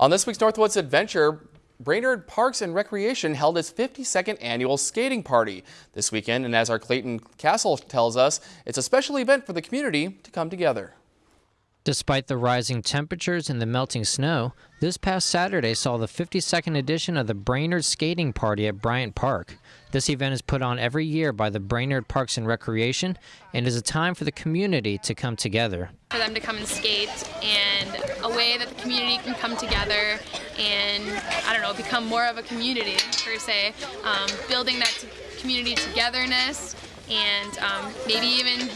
On this week's Northwoods Adventure, Brainerd Parks and Recreation held its 52nd annual skating party this weekend, and as our Clayton Castle tells us, it's a special event for the community to come together. Despite the rising temperatures and the melting snow, this past Saturday saw the 52nd edition of the Brainerd Skating Party at Bryant Park. This event is put on every year by the Brainerd Parks and Recreation and is a time for the community to come together. For them to come and skate and a way that the community can come together and, I don't know, become more of a community per se, um, building that community togetherness and um, maybe even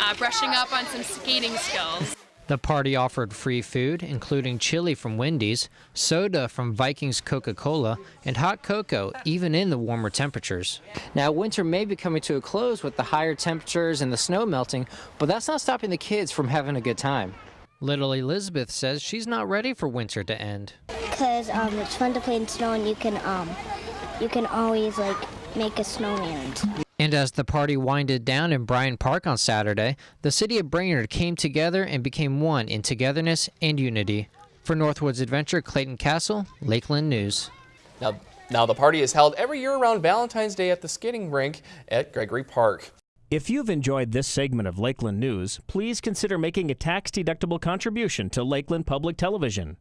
uh, brushing up on some skating skills. The party offered free food, including chili from Wendy's, soda from Vikings Coca Cola, and hot cocoa, even in the warmer temperatures. Now, winter may be coming to a close with the higher temperatures and the snow melting, but that's not stopping the kids from having a good time. Little Elizabeth says she's not ready for winter to end. Because um, it's fun to play in snow and you can, um, you can always like make a snowman. And as the party winded down in Bryan Park on Saturday, the city of Brainerd came together and became one in togetherness and unity. For Northwoods Adventure, Clayton Castle, Lakeland News. Now, now the party is held every year around Valentine's Day at the skating rink at Gregory Park. If you've enjoyed this segment of Lakeland News, please consider making a tax-deductible contribution to Lakeland Public Television.